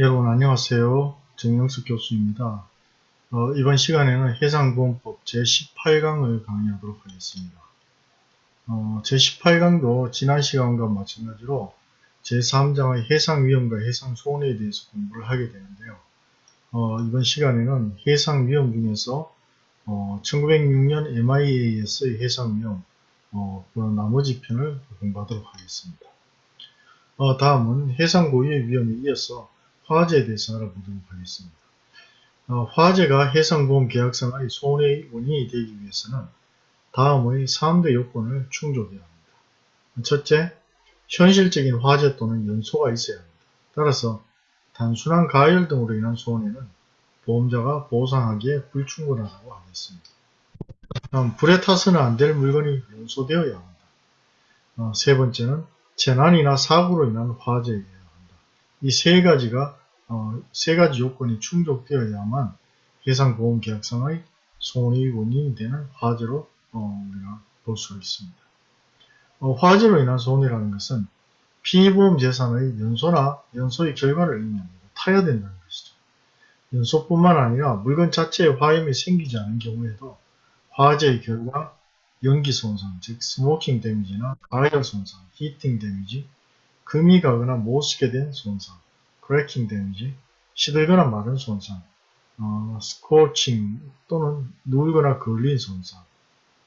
여러분 안녕하세요. 정영숙 교수입니다. 어, 이번 시간에는 해상보험법 제18강을 강의하도록 하겠습니다. 어, 제18강도 지난 시간과 마찬가지로 제3장의 해상위험과 해상손해에 대해서 공부를 하게 되는데요. 어, 이번 시간에는 해상위험 중에서 1906년 MIA에서의 해상위험 그 나머지 편을 공부하도록 하겠습니다. 다음은 해상 고유의 위험에 이어서 화재에 대해서 알아보도록 하겠습니다. 어, 화재가 해상보험 계약상의 손해의 원인이 되기 위해서는 다음의 3대 요건을 충족해야 합니다. 첫째, 현실적인 화재 또는 연소가 있어야 합니다. 따라서 단순한 가열 등으로 인한 손해는 보험자가 보상하기에 불충분하다고 하겠습니다. 다음, 불에 타서는 안 될 물건이 연소되어야 합니다. 어, 세 번째는 재난이나 사고로 인한 화재에 이세 가지가 어, 세 가지 요건이 충족되어야만 해상보험계약상의 손해의 원인이 되는 화재로 어, 우리가 볼 수 있습니다. 어, 화재로 인한 손해라는 것은 피보험 재산의 연소나 연소의 결과를 의미합니다. 타야 된다는 것이죠. 연소뿐만 아니라 물건 자체에 화염이 생기지 않은 경우에도 화재의 결과 연기 손상, 즉 smoking damage나 가열 손상, heating damage, 금이 가거나 못 쓰게 된 손상, cracking damage, 시들거나 마른 손상, 어, scorching 또는 눌거나 그을린 손상,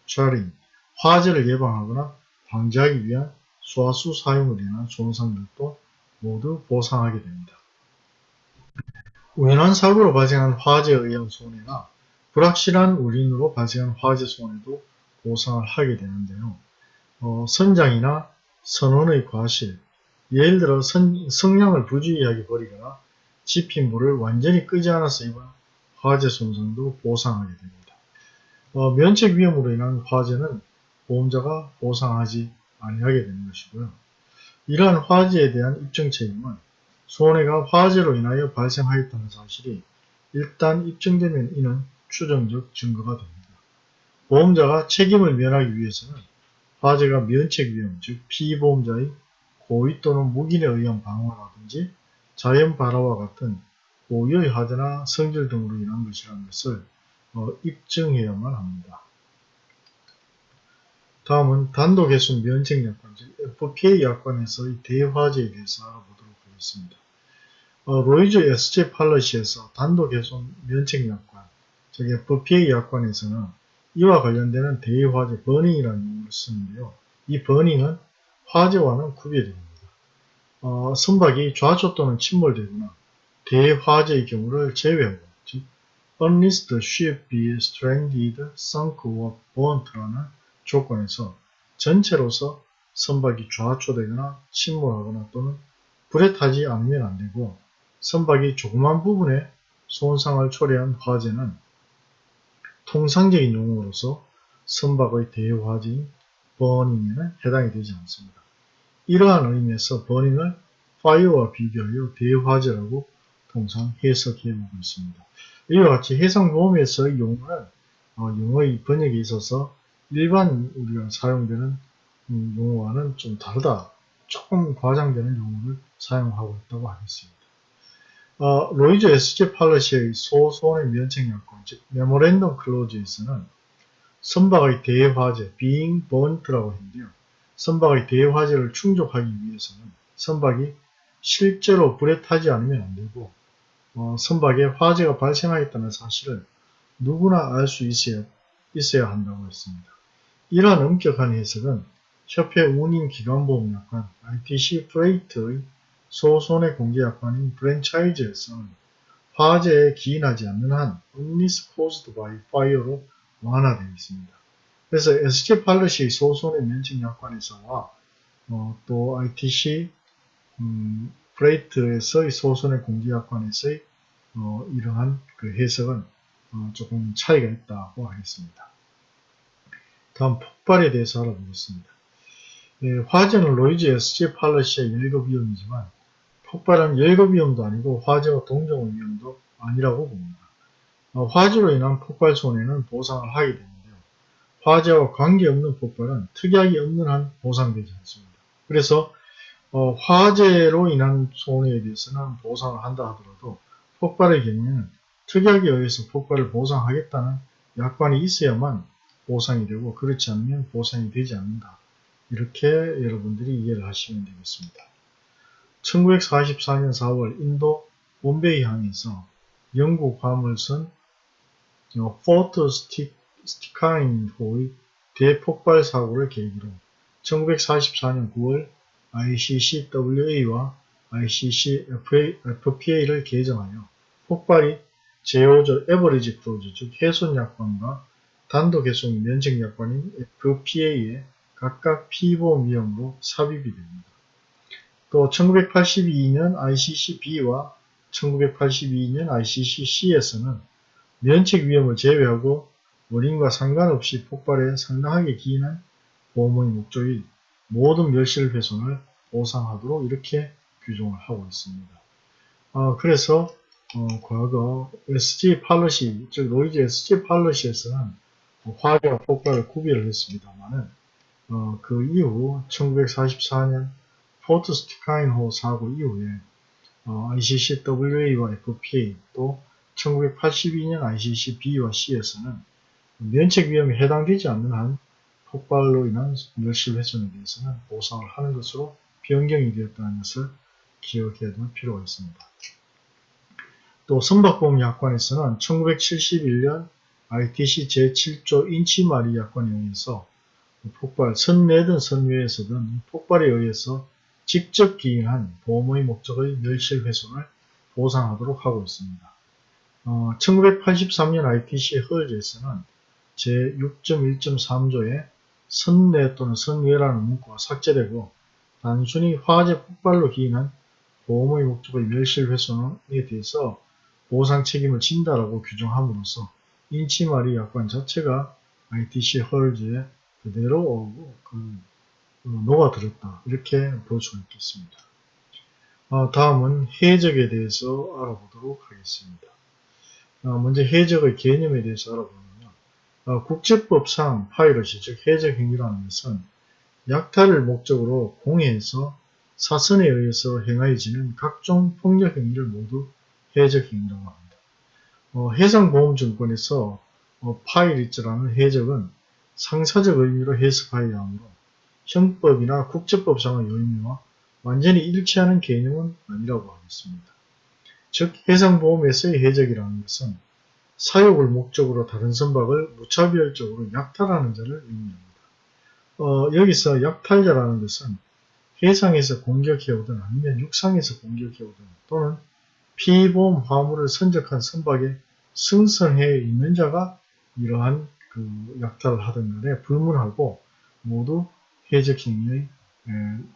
charring, 화재를 예방하거나 방지하기 위한 소화수 사용을 인한 손상들도 모두 보상하게 됩니다. 우연한 사고로 발생한 화재에 의한 손해나 불확실한 원인으로 발생한 화재 손해도 보상을 하게 되는데요. 어, 선장이나 선원의 과실, 예를 들어 선, 성량을 부주의하게 버리거나 지핀 불을 완전히 끄지 않아서 입은 화재 손상도 보상하게 됩니다. 어, 면책 위험으로 인한 화재는 보험자가 보상하지 아니하게 되는 것이고요. 이러한 화재에 대한 입증 책임은 손해가 화재로 인하여 발생하였다는 사실이 일단 입증되면 이는 추정적 증거가 됩니다. 보험자가 책임을 면하기 위해서는 화재가 면책 위험, 즉 피보험자의 고의 또는 무기에 의한 방어라든지 자연 발화와 같은 고유의 화재나 성질 등으로 인한 것이라는 것을 어, 입증해야만 합니다. 다음은 단독해손 면책약관, 즉 FPA 약관에서의 대화재에 대해서 알아보도록 하겠습니다. 어, 로이즈 SJ 팔러시에서 단독해손 면책약관, 즉 FPA 약관에서는 이와 관련되는 대화재 버닝이라는 용어를 쓰는데요. 이 버닝은 화재와는 구별됩니다. 어, 선박이 좌초 또는 침몰되거나 대화재의 경우를 제외하고 the ship be stranded, sunk or burnt라는 조건에서 전체로서 선박이 좌초되거나 침몰하거나 또는 불에 타지 않으면 안되고 선박이 조그만 부분에 손상을 초래한 화재는 통상적인 용어로서 선박의 대화재인 버닝에는 해당이 되지 않습니다. 이러한 의미에서 버닝을 파이어와 비교하여 대화재라고 통상 해석해 보고 있습니다. 이와 같이 해상보험에서의 용어는 어, 영어의 번역에 있어서 일반 우리가 사용되는 음, 용어와는 좀 다르다. 조금 과장되는 용어를 사용하고 있다고 하겠습니다. 어, 로이즈 SG 팔러시의 소손의 면책약관, 즉 메모랜덤 클로즈에서는 선박의 대화재, being burnt라고 했는데요. 선박의 대화재를 충족하기 위해서는 선박이 실제로 불에 타지 않으면 안되고 어, 선박에 화재가 발생하였다는 사실을 누구나 알 수 있어야, 있어야 한다고 했습니다. 이러한 엄격한 해석은 협회 운임 기관보험 약관 ITC 프레이트의 소손해 공개 약관인 프랜차이즈에서는 화재에 기인하지 않는 한 unless caused by fire로 완화되어 있습니다. 그래서 SG 팔러시의 소손의 면책 약관에서와 어, 또 ITC 음, Freight에서의 소손의 공개 약관에서의 어, 이러한 그 해석은 어, 조금 차이가 있다고 하겠습니다. 다음 폭발에 대해서 알아보겠습니다. 예, 화재는 로이즈 SG 팔러시의 열급 위험이지만 폭발은 열거 위험도 아니고 화재와 동종 위험도 아니라고 봅니다. 어, 화재로 인한 폭발 손해는 보상을 하게 됩니다. 화재와 관계없는 폭발은 특약이 없는 한 보상되지 않습니다. 그래서 어, 화재로 인한 손해에 대해서는 보상을 한다 하더라도 폭발의 경우에는 특약에 의해서 폭발을 보상하겠다는 약관이 있어야만 보상이 되고 그렇지 않으면 보상이 되지 않는다. 이렇게 여러분들이 이해를 하시면 되겠습니다. 1944년 4월 인도 본베이 항에서 영국 화물선 Fort Stikine호의 대폭발 사고를 계기로 1944년 9월 ICCWA와 ICCFPA를 개정하여 폭발이 제5조 Average Clause 즉 해손 약관과 단독 해손 면책 약관인 FPA에 각각 피보험 위험으로 삽입이 됩니다. 또 1982년 ICCB와 1982년 ICCC에서는 면책 위험을 제외하고 원인과 상관없이 폭발에 상당하게 기인한 보험의 목적이 모든 멸실 훼손을 보상하도록 이렇게 규정을 하고 있습니다. 어, 그래서 어, 과거 SG 팔러시, 즉 로이즈 SG 팔러시에서는 화재와 폭발을 구별을 했습니다만은 어, 그 이후 1944년 포트 스티카인호 사고 이후에 어, ICCWA와 FPA 또 1982년 ICCB와 C에서는 면책 위험에 해당되지 않는 한 폭발로 인한 멸실 훼손에 대해서는 보상을 하는 것으로 변경이 되었다는 것을 기억해야 될 필요가 있습니다. 또 선박보험 약관에서는 1971년 ITC 제7조 인치마리 약관에 의해서 폭발, 선 내든 선 외에서든 폭발에 의해서 직접 기인한 보험의 목적의 멸실 훼손을 보상하도록 하고 있습니다. 어, 1983년 ITC 헐즈에서는 제6.1.3조에 선내 또는 선외라는 문구가 삭제되고 단순히 화재 폭발로 기인한 보험의 목적의 멸실 훼손에 대해서 보상 책임을 진다라고 규정함으로써 인치마리 약관 자체가 ITC 헐즈에 그대로 그 어, 녹아들었다 이렇게 볼수 있겠습니다. 어, 다음은 해적에 대해서 알아보도록 하겠습니다. 어, 먼저 해적의 개념에 대해서 알아보면 어, 국제법상 파이러시 즉 해적 행위라는 것은 약탈을 목적으로 공해에서 사선에 의해서 행하여지는 각종 폭력 행위를 모두 해적 행위라고 합니다. 어, 해상보험증권에서 어, 파이리츠라는 해적은 상사적 의미로 해석하여야 하므로 형법이나 국제법상의 의미와 완전히 일치하는 개념은 아니라고 하겠습니다. 즉 해상보험에서의 해적이라는 것은 사욕을 목적으로 다른 선박을 무차별적으로 약탈하는 자를 의미합니다. 어, 여기서 약탈자라는 것은 해상에서 공격해오든 아니면 육상에서 공격해오든 또는 피보험 화물을 선적한 선박에 승선해 있는 자가 이러한 그 약탈을 하던 간에 불문하고 모두 해적 행위의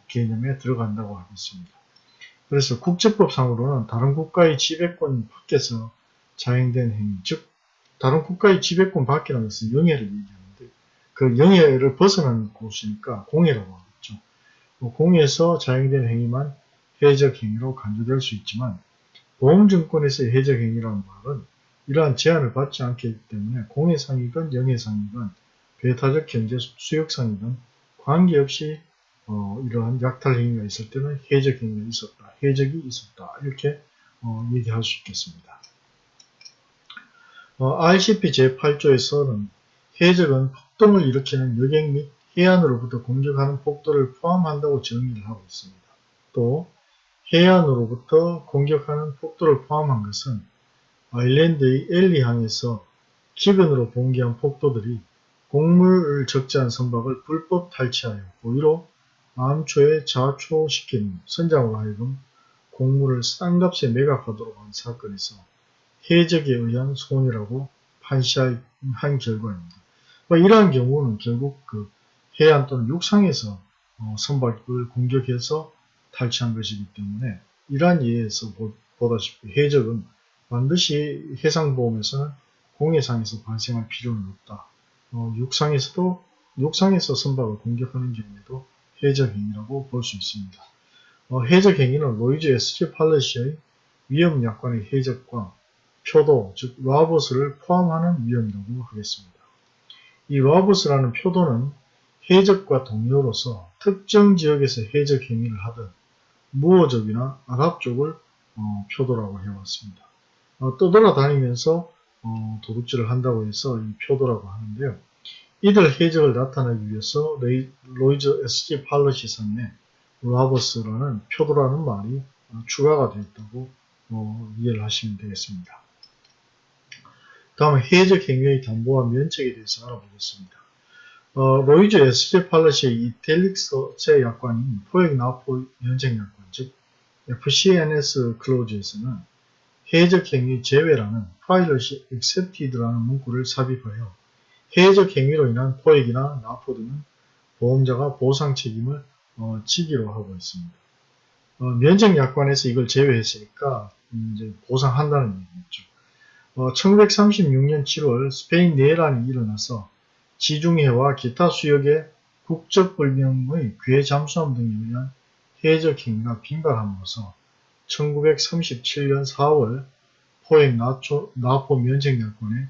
개념에 들어간다고 하겠습니다. 그래서 국제법상으로는 다른 국가의 지배권 밖에서 자행된 행위, 즉 다른 국가의 지배권 밖이라는 것은 영해를 얘기하는데 그 영해를 벗어난 곳이니까 공해라고 하겠죠. 뭐 공해에서 자행된 행위만 해적 행위로 간주될 수 있지만 보험증권에서의 해적 행위라는 말은 이러한 제한을 받지 않기 때문에 공해상이건 영해상이건 배타적 경제 수역상이건 관계없이 어, 이러한 약탈 행위가 있을 때는 해적 행위가 있었다, 해적이 있었다 이렇게 어, 얘기할 수 있겠습니다. 어, RCP 제8조에서는 해적은 폭동을 일으키는 여객 및 해안으로부터 공격하는 폭도를 포함한다고 정의를 하고 있습니다. 또 해안으로부터 공격하는 폭도를 포함한 것은 아일랜드의 엘리항에서 기근으로 봉기한 폭도들이 곡물을 적재한 선박을 불법 탈취하여 고의로 암초에 자초시킨 선장으로 하여금 곡물을 싼 값에 매각하도록 한 사건에서 해적에 의한 손이라고 판시한 결과입니다. 뭐 이러한 경우는 결국 그 해안 또는 육상에서 어, 선박을 공격해서 탈취한 것이기 때문에 이러한 예에서 보다시피 해적은 반드시 해상보험에서는 공해상에서 발생할 필요는 없다. 어, 육상에서도 육상에서 선박을 공격하는 경우에도 해적 행위라고 볼 수 있습니다. 어, 해적 행위는 로이즈 SG 팔레시의 위험 약관의 해적과 표도, 즉 rovers를 포함하는 위험이라고 하겠습니다. 이 rovers라는 표도는 해적과 동료로서 특정 지역에서 해적 행위를 하든 무어족이나 아랍 쪽을 어, 표도라고 해왔습니다. 어, 떠돌아다니면서 어, 도둑질을 한다고 해서 이 표도라고 하는데요. 이들 해적을 나타내기 위해서 레이, 로이즈 SG 팔러시선에 라버스라는 표도라는 말이 어, 추가가 되었다고 어, 이해를 하시면 되겠습니다. 다음은 해적 행위의 담보와 면책에 대해서 알아보겠습니다. 어, 로이즈 SG 팔러시의 이텔릭스제 약관인 포획 나포 면책 약관, 즉 FCNS 클로즈에서는 해적 행위 제외라는 파일럿이 accepted라는 문구를 삽입하여 해적 행위로 인한 포획이나 납포 등은 보험자가 보상 책임을 어, 지기로 하고 있습니다. 어, 면책 약관에서 이걸 제외했으니까 이제 보상한다는 얘기겠죠. 어, 1936년 7월 스페인 내란이 일어나서 지중해와 기타 수역의 국적 불명의 괴 잠수함 등에 의한 해적 행위가 빈발함으로써 1937년 4월 포획 나포 면책약관에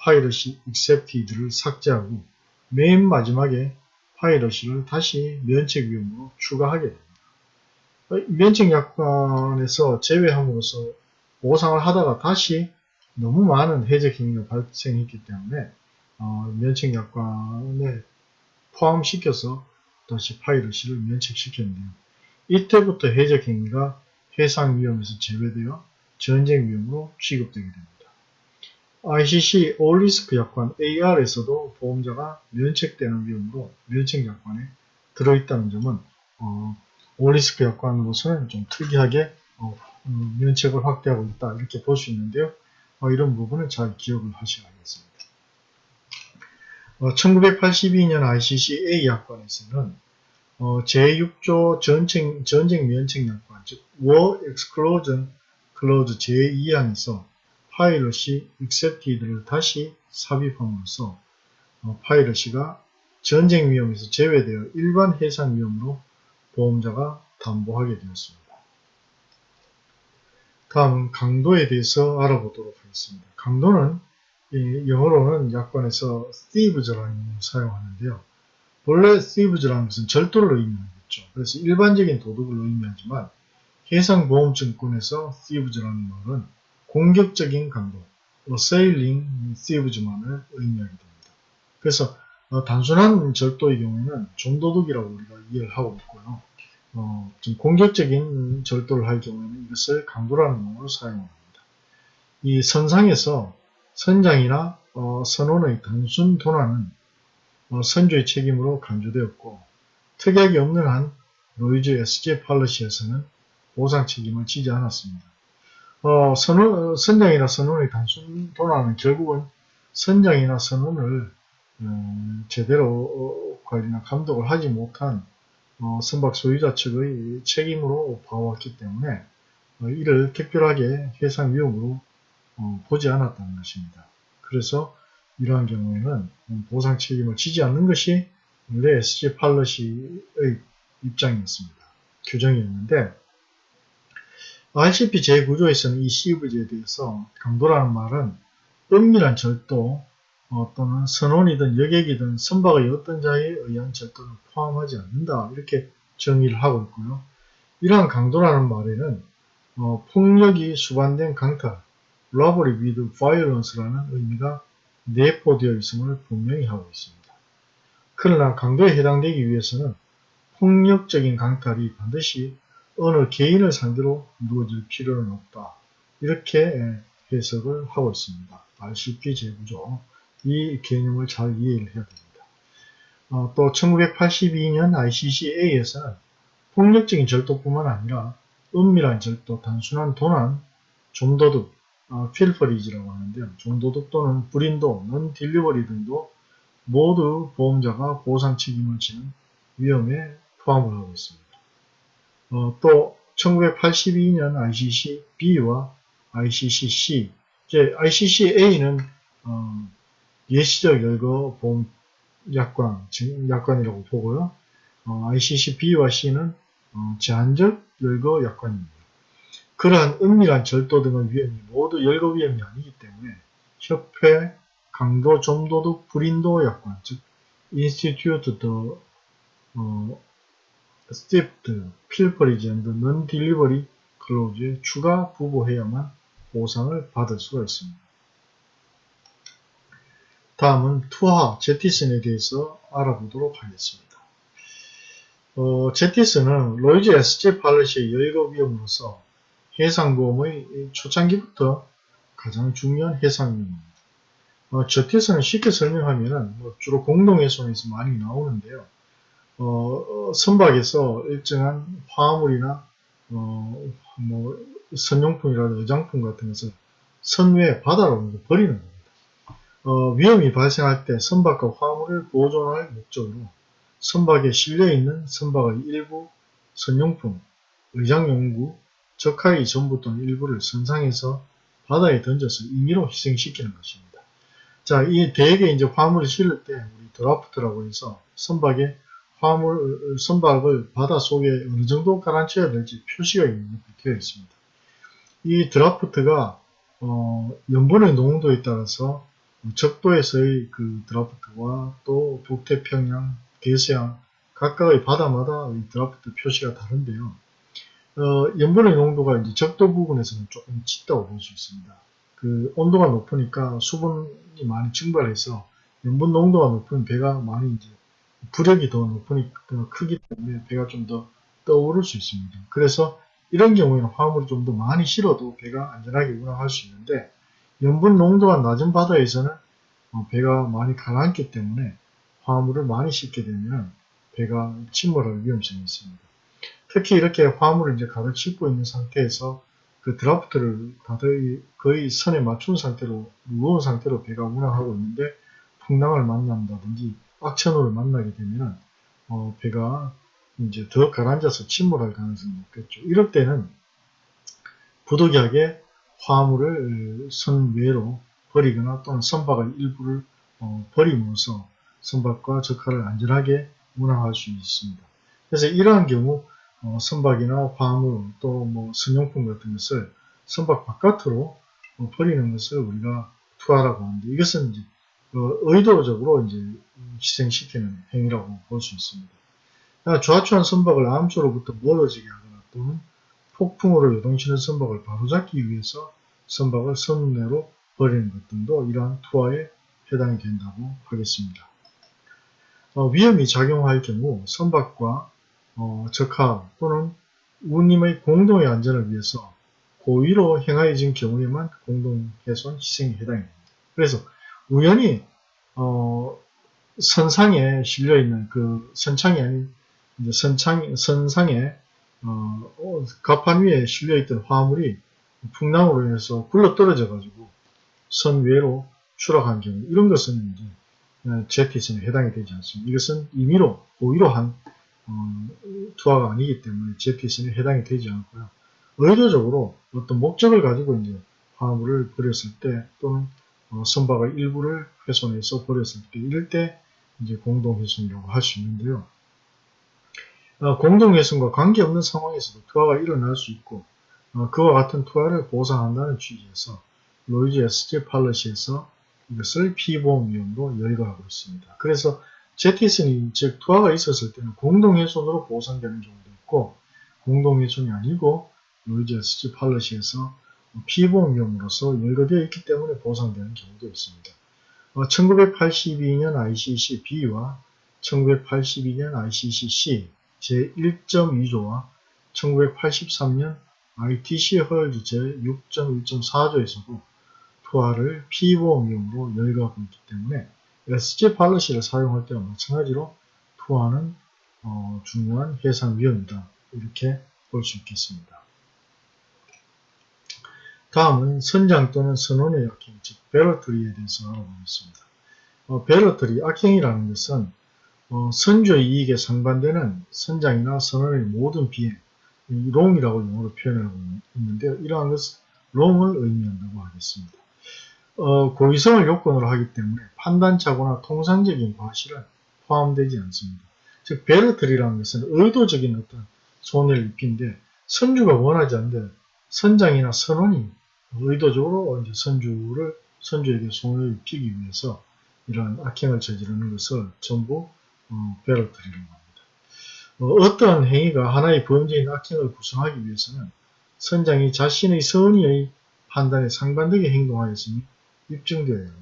파이러시 익셉티드를 삭제하고 맨 마지막에 파이러시를 다시 면책 위험으로 추가하게 됩니다. 면책 약관에서 제외함으로써 보상을 하다가 다시 너무 많은 해적 행위가 발생했기 때문에 어, 면책 약관에 포함시켜서 다시 파이러시를 면책시켰는데요. 이때부터 해적 행위가 해상 위험에서 제외되어 전쟁 위험으로 취급되게 됩니다. ICC 올리스크 약관 AR에서도 보험자가 면책되는 위험으로 면책 약관에 들어있다는 점은 어, 올리스크 약관으로서는 좀 특이하게 어, 음, 면책을 확대하고 있다 이렇게 볼 수 있는데요. 어, 이런 부분을 잘 기억을 하셔야겠습니다. 1982년 ICC A 약관에서는 어, 제6조 전쟁, 전쟁 면책 약관, 즉 War Exclusion Clause 제2항에서 파이러시 accepted를 다시 삽입함으로써 어, 파이러시가 전쟁 위험에서 제외되어 일반 해상 위험으로 보험자가 담보하게 되었습니다. 다음은 강도에 대해서 알아보도록 하겠습니다. 강도는 영어로는 약관에서 thieves라는 용어를 사용하는데요. 본래 thieves라는 것은 절도를 의미하겠죠. 그래서 일반적인 도둑을 의미하지만 해상보험증권에서 thieves라는 말은 공격적인 강도, assailing thieves만을 의미하게 됩니다. 그래서 어, 단순한 절도의 경우에는 종도둑이라고 우리가 이해를 하고 있고요. 어, 좀 공격적인 절도를 할 경우에는 이것을 강도라는 용어로 사용합니다. 이 선상에서 선장이나 어, 선원의 단순 도난은 어, 선조의 책임으로 간주되었고 특약이 없는 한 로이즈 SG 팔러시에서는 보상 책임을 지지 않았습니다. 어, 선원, 선장이나 선원의 단순 도난은 결국은 선장이나 선원을 음, 제대로 어, 관리나 감독을 하지 못한 어, 선박 소유자 측의 책임으로 봐왔기 때문에 어, 이를 특별하게 해상 위험으로 어, 보지 않았다는 것입니다. 그래서 이러한 경우에는 보상 책임을 지지 않는 것이 원래 SG 팔러시의 입장이었습니다. 규정이었는데 RCP 제9조에서는 이 CV제에 대해서 강도라는 말은 은밀한 절도 어, 또는 선원이든 여객이든 선박의 어떤 자에 의한 절도를 포함하지 않는다 이렇게 정의를 하고 있고요. 이러한 강도라는 말에는 어, 폭력이 수반된 강탈, robbery with violence라는 의미가 내포되어 있음을 분명히 하고 있습니다. 그러나 강도에 해당되기 위해서는 폭력적인 강탈이 반드시 어느 개인을 상대로 이루어질 필요는 없다. 이렇게 해석을 하고 있습니다. RCP 제구조. 이 개념을 잘 이해를 해야 됩니다. 어, 또 1982년 ICCA에서는 폭력적인 절도뿐만 아니라 은밀한 절도, 단순한 도난, 좀도둑, 어, 필퍼리즈라고 하는데요. 좀도둑 또는 불인도, 넌 딜리버리 등도 모두 보험자가 보상 책임을 지는 위험에 포함을 하고 있습니다. 어, 또 1982년 ICC B와 ICC C, 이제 ICC A는 어, 예시적 열거 보험 약관, 약관이라고 보고요. 어, ICC B와 C는 어, 제한적 열거 약관입니다. 그러한 은밀한 절도 등의 위험이 모두 열거 위험이 아니기 때문에 협회 강도 좀도둑 불인도 약관, 즉 Institute the 어, Theft, Pilferage and Non-Delivery Clause에 추가 부보해야만 보상을 받을 수가 있습니다. 다음은 투하 제티슨에 대해서 알아보도록 하겠습니다. 어, 제티슨은 로이즈 SG 팔러시의 여의거 위험으로서 해상보험의 초창기부터 가장 중요한 해상위험입니다. 어, 제티슨은 쉽게 설명하면 뭐 주로 공동해손에서 많이 나오는데요. 어, 어, 선박에서 일정한 화물이나 어, 뭐 선용품이라든지 의장품 같은 것을 선외 바다로 버리는 겁니다. 어, 위험이 발생할 때 선박과 화물을 보존할 목적으로 선박에 실려있는 선박의 일부 선용품, 의장용구, 적하의 전부 또는 일부를 선상에서 바다에 던져서 임의로 희생시키는 것입니다. 자, 이 대개 이제 화물을 실을 때 우리 드라프트라고 해서 선박에 화물, 선박을 바다 속에 어느 정도 가라앉혀야 될지 표시가 되어 있습니다. 이 드라프트가 어, 염분의 농도에 따라서 적도에서의 그 드라프트와 또 북태평양, 대서양 각각의 바다마다 이 드라프트 표시가 다른데요. 어, 염분의 농도가 이제 적도 부분에서는 조금 짙다고 볼 수 있습니다. 그 온도가 높으니까 수분이 많이 증발해서 염분 농도가 높은 배가 많이 이제 부력이 더 높으니까 크기 때문에 배가 좀 더 떠오를 수 있습니다. 그래서 이런 경우에는 화물이 좀더 많이 실어도 배가 안전하게 운항할 수 있는데 염분 농도가 낮은 바다에서는 어, 배가 많이 가라앉기 때문에 화물을 많이 싣게 되면 배가 침몰할 위험성이 있습니다. 특히 이렇게 화물을 이제 가득 싣고 있는 상태에서 그 드라프트를 다들 거의 선에 맞춘 상태로 무거운 상태로 배가 운항하고 있는데 풍랑을 만난다든지 악천후를 만나게 되면 어, 배가 이제 더 가라앉아서 침몰할 가능성이 높겠죠. 이럴 때는 부득이하게 화물을 선 외로 버리거나 또는 선박의 일부를 어, 버림으로써 선박과 적하를 안전하게 운항할 수 있습니다. 그래서 이러한 경우 어, 선박이나 화물 또 뭐 선용품 같은 것을 선박 바깥으로 어, 버리는 것을 우리가 투하라고 하는데 이것은 이제 어, 의도적으로 이제 희생시키는 행위라고 볼 수 있습니다. 좌초한 선박을 암초로부터 멀어지게 하거나 또는 폭풍으로 요동치는 선박을 바로잡기 위해서 선박을 선내로 버리는 것 등도 이러한 투하에 해당이 된다고 하겠습니다. 어, 위험이 작용할 경우 선박과 어, 적하 또는 우님의 공동의 안전을 위해서 고의로 행하여진 경우에만 공동훼손 희생에 해당이 됩니다. 그래서 우연히 어, 선상에 실려 있는 그 선창이 아닌 이제 선창, 선상에 어, 어, 갑판 위에 실려 있던 화물이 풍랑으로 인해서 굴러 떨어져 가지고 선 외로 추락한 경우 이런 것은 이제 제티슨에 해당이 되지 않습니다. 이것은 임의로 고의로 한 어, 투하가 아니기 때문에 jettison에 해당이 되지 않고요. 의도적으로 어떤 목적을 가지고 이제 화물을 버렸을 때 또는 어, 선박의 일부를 훼손해서 버렸을 때 이럴 때 이제 공동해손이라고 할 수 있는데요. 어, 공동해손과 관계없는 상황에서도 투하가 일어날 수 있고 어, 그와 같은 투하를 보상한다는 취지에서 로이즈 SG 팔러시에서 이것을 피보험 위험으로 열거하고 있습니다. 그래서 제티슨이 즉 투하가 있었을 때는 공동훼손으로 보상되는 경우도 있고 공동훼손이 아니고 로이즈 SG 팔러시에서 피보험 위험으로서 열거되어 있기 때문에 보상되는 경우도 있습니다. 1982년 ICC B와 1982년 ICC C 제1.2조와 1983년 ITC 허얼즈 제6.1.4조에서도 투하를 피보험위험으로 열거하고 있기 때문에 SG 팔러시를 사용할 때와 마찬가지로 투하는 어, 중요한 해상 위험이다. 이렇게 볼 수 있겠습니다. 다음은 선장 또는 선원의 악행, 즉 barratry에 대해서 알아보겠습니다. 어, barratry, 악행이라는 것은 어, 선주의 이익에 상반되는 선장이나 선원의 모든 비행, wrong이라고 영어로 표현하고 있는데요. 이러한 것은 롱을 의미한다고 하겠습니다. 어, 고의성을 요건으로 하기 때문에 판단차고나 통상적인 과실은 포함되지 않습니다. 즉 베르트리라는 것은 의도적인 어떤 손해를 입힌데 선주가 원하지 않는데 선장이나 선원이 의도적으로 이제 선주를 선주에게 손해를 입히기 위해서 이러한 악행을 저지르는 것을 전부 어, 베르트리라고 합니다. 어, 떠한 행위가 하나의 범죄인 악행을 구성하기 위해서는 선장이 자신의 선의의 판단에 상반되게 행동하였음이 입증되어야 합니다.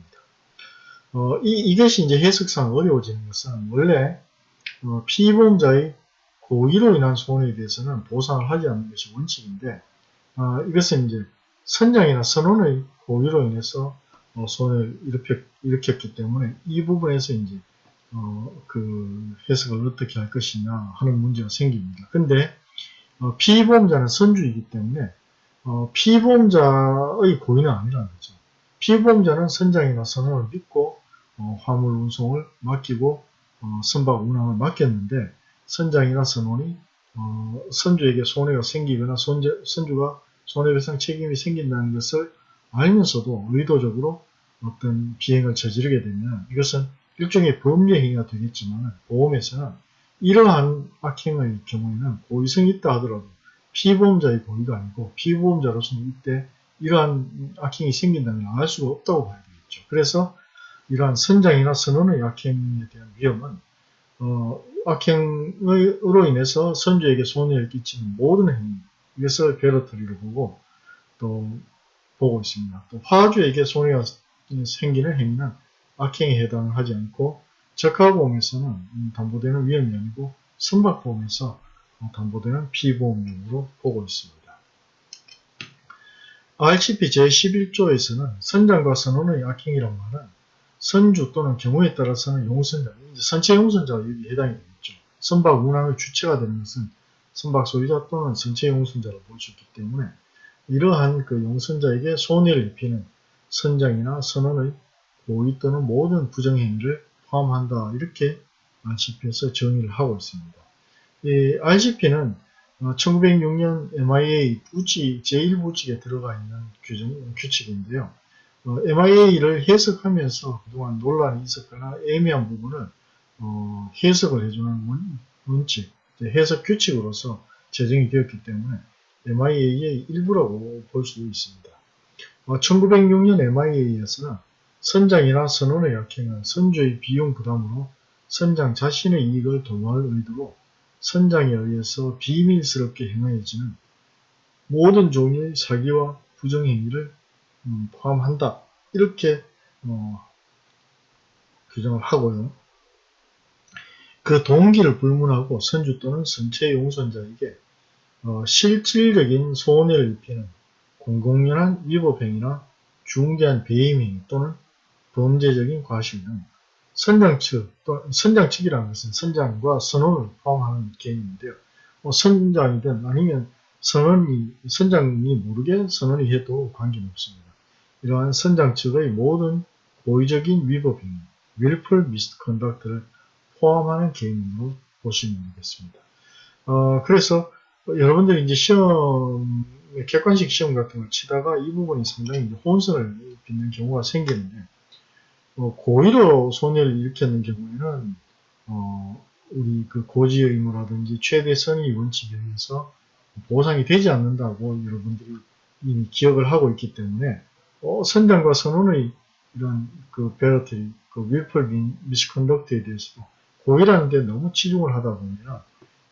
어, 이, 이것이 이제 해석상 어려워지는 것은 원래 어, 피보험자의 고의로 인한 손해에 대해서는 보상을 하지 않는 것이 원칙인데 어, 이것은 이제 선장이나 선원의 고의로 인해서 어, 손해를 일으켰, 일으켰기 때문에 이 부분에서 이제 어, 그 해석을 어떻게 할 것이냐 하는 문제가 생깁니다. 근데 어, 피보험자는 선주이기 때문에 어, 피보험자의 고의는 아니라는 거죠. 피보험자는 선장이나 선원을 믿고 어, 화물 운송을 맡기고 어, 선박 운항을 맡겼는데 선장이나 선원이 어, 선주에게 손해가 생기거나 손재, 선주가 손해배상 책임이 생긴다는 것을 알면서도 의도적으로 어떤 비행을 저지르게 되면 이것은 일종의 범죄 행위가 되겠지만 보험에서는 이러한 악행의 경우에는 고의성이 있다 하더라도 피보험자의 고의가 아니고 피보험자로서는 이때 이러한 악행이 생긴다면 알 수가 없다고 봐야 되겠죠. 그래서 이러한 선장이나 선원의 악행에 대한 위험은 어, 악행으로 인해서 선주에게 손해를 끼치는 모든 행위 이것을 베러터리로 보고 또 보고 있습니다. 또 화주에게 손해가 생기는 행위는 악행에 해당하지 않고 적하보험에서는 담보되는 위험이 아니고 선박보험에서 담보되는 피보험용으로 보고 있습니다. RCP 제11조에서는 선장과 선원의 악행이란 말은 선주 또는 경우에 따라서는 용선자, 선체 용선자가 여기 해당이 되겠죠. 선박 운항의 주체가 되는 것은 선박 소유자 또는 선체 용선자로 볼 수 있기 때문에 이러한 그 용선자에게 손해를 입히는 선장이나 선원의 고의 또는 모든 부정행위를 포함한다. 이렇게 RCP에서 정의를 하고 있습니다. 이 RCP는 1906년 MIA 부지 제1부칙에 들어가 있는 규정, 규칙인데요. 어, MIA를 해석하면서 그동안 논란이 있었거나 애매한 부분을 어, 해석을 해주는 원, 원칙, 해석 규칙으로서 제정이 되었기 때문에 MIA의 일부라고 볼수 있습니다. 어, 1906년 MIA에서는 선장이나 선원의 약행은 선주의 비용 부담으로 선장 자신의 이익을 도모할 의도로 선장에 의해서 비밀스럽게 행하여지는 모든 종류의 사기와 부정행위를 음, 포함한다. 이렇게 어, 규정을 하고요. 그 동기를 불문하고 선주 또는 선체 용선자에게 어, 실질적인 손해를 입히는 공공연한 위법행위나 중대한 배임행위 또는 범죄적인 과실 등 선장 측, 또 선장 측이라는 것은 선장과 선원을 포함하는 개념인데요. 뭐 선장이든 아니면 선원이, 선장이 모르게 선원이 해도 관계는 없습니다. 이러한 선장 측의 모든 고의적인 위법 행위, willful misconduct를 포함하는 개념으로 보시면 되겠습니다. 어, 그래서 여러분들이 이제 시험, 객관식 시험 같은 걸 치다가 이 부분이 상당히 혼선을 빚는 경우가 생기는데, 어, 고의로 손해를 일으켰는 경우에는 어, 우리 그 고지 의무라든지 최대 선의 원칙에 의해서 보상이 되지 않는다고 여러분들이 이미 기억을 하고 있기 때문에 어, 선장과 선원의 이런 그 barratry, 그 willful misconduct에 대해서 고의라는 데 너무 치중을 하다 보면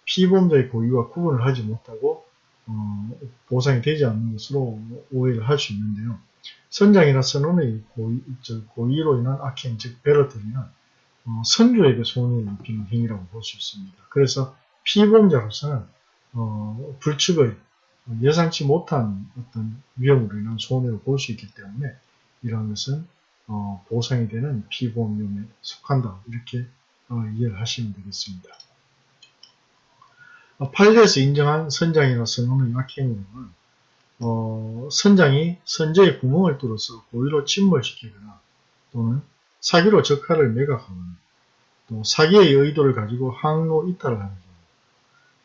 피보험자의 고의와 구분을 하지 못하고 어, 보상이 되지 않는 것으로 오해를 할 수 있는데요. 선장이나 선원의 고의, 고의로 인한 악행, 즉 barratry는 어, 선주에게 손해를 입히는 행위라고 볼 수 있습니다. 그래서 피보험자로서는 어, 불측의 예상치 못한 어떤 위험으로 인한 손해를 볼 수 있기 때문에 이러한 것은 어, 보상이 되는 피보험료에 속한다. 이렇게 어, 이해를 하시면 되겠습니다. 어, 판례에서 인정한 선장이나 선원의 악행으로는 어, 선장이 선제의 구멍을 뚫어서 고의로 침몰시키거나 또는 사기로 적하를 매각하거나 또 사기의 의도를 가지고 항로 이탈을 하는 경우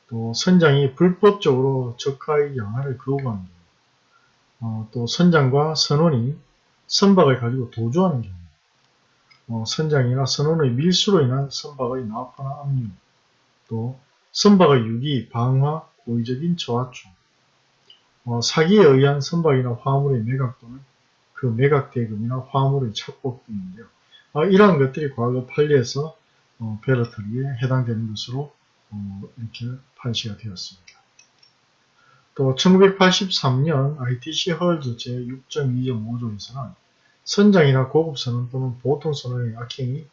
또 선장이 불법적으로 적하의 양화를 거부하는 경우 어, 또 선장과 선원이 선박을 가지고 도주하는 경우 어, 선장이나 선원의 밀수로 인한 선박의 납파나 압류 또 선박의 유기, 방화, 고의적인 저하충 어, 사기에 의한 선박이나 화물의 매각 또는 그 매각 대금이나 화물의 착복 등인데요. 어, 이러한 것들이 과거 판례에서 어, 베러터리에 해당되는 것으로 어, 이렇게 판시가 되었습니다. 또 1983년 ITC 헐즈 제6.2.5조에서는 선장이나 고급 선원 또는 보통 선원의 악행이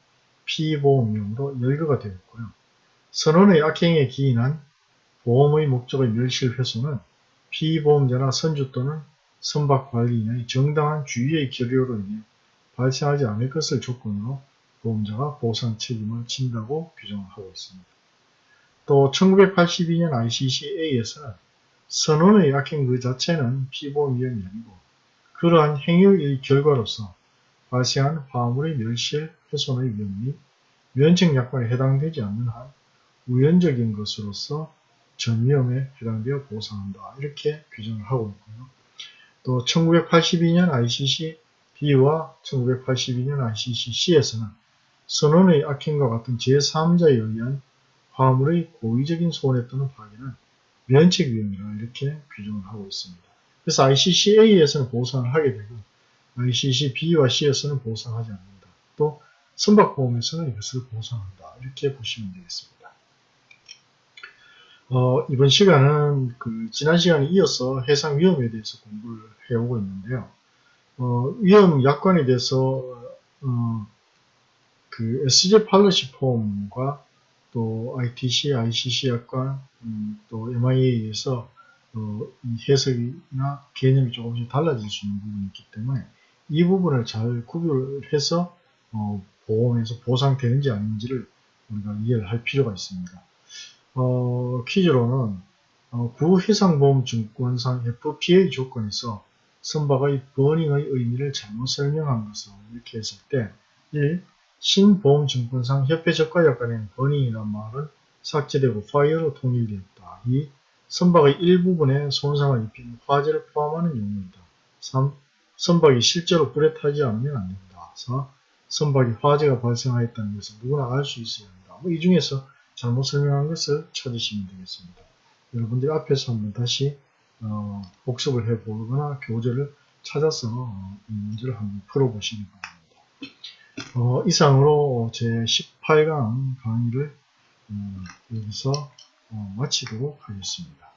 피보험용으로 열거가 되었고요. 선원의 악행에 기인한 보험의 목적의 멸실 훼손은 피보험자나 선주 또는 선박관리인의 정당한 주의의 결여로 인해 발생하지 않을 것을 조건으로 보험자가 보상 책임을 진다고 규정을 하고 있습니다. 또 1982년 ICCA에서는 선원의 악행 그 자체는 피보험 위험이 아니고 그러한 행위의 결과로서 발생한 화물의 멸실 훼손의 위험 및 면책 약관에 해당되지 않는 한 우연적인 것으로서 전위험에 해당되어 보상한다. 이렇게 규정을 하고 있고요. 또 1982년 ICC B와 1982년 ICC C에서는 선원의 악행과 같은 제3자에 의한 화물의 고의적인 손해 또는 파괴는 면책 위험이라 이렇게 규정을 하고 있습니다. 그래서 ICCA에서는 보상을 하게 되고 ICCB와 C에서는 보상하지 않는다. 또 선박보험에서는 이것을 보상한다. 이렇게 보시면 되겠습니다. 어, 이번 시간은 그 지난 시간에 이어서 해상 위험에 대해서 공부를 해오고 있는데요. 어, 위험 약관에 대해서 어, 그 SJ 팔러시 폼과 또 ITC, ICC 약관, 음, 또 MIA에서 어, 이 해석이나 개념이 조금씩 달라질 수 있는 부분이 있기 때문에 이 부분을 잘 구별해서 어, 보험에서 보상되는지 아닌지를 우리가 이해를 할 필요가 있습니다. 어, 퀴즈로는 어, 구해상보험증권상 FPA 조건에서 선박의 burning의 의미를 잘못 설명한 것을 이렇게 했을 때 1. 신보험증권상 협회적하 약관에는 burning이란 말은 삭제되고 fire로 통일되었다. 2. 선박의 일부분에 손상을 입히는 화재를 포함하는 용어이다. 3. 선박이 실제로 불에 타지 않으면 안된다. 4. 선박이 화재가 발생하였다는 것을 누구나 알 수 있어야 한다. 뭐 이 중에서 잘못 설명한 것을 찾으시면 되겠습니다. 여러분들 앞에서 한번 다시 어, 복습을 해보거나 교재를 찾아서 어, 이 문제를 한번 풀어보시기 바랍니다. 어, 이상으로 제 18강 강의를 음, 여기서 어, 마치도록 하겠습니다.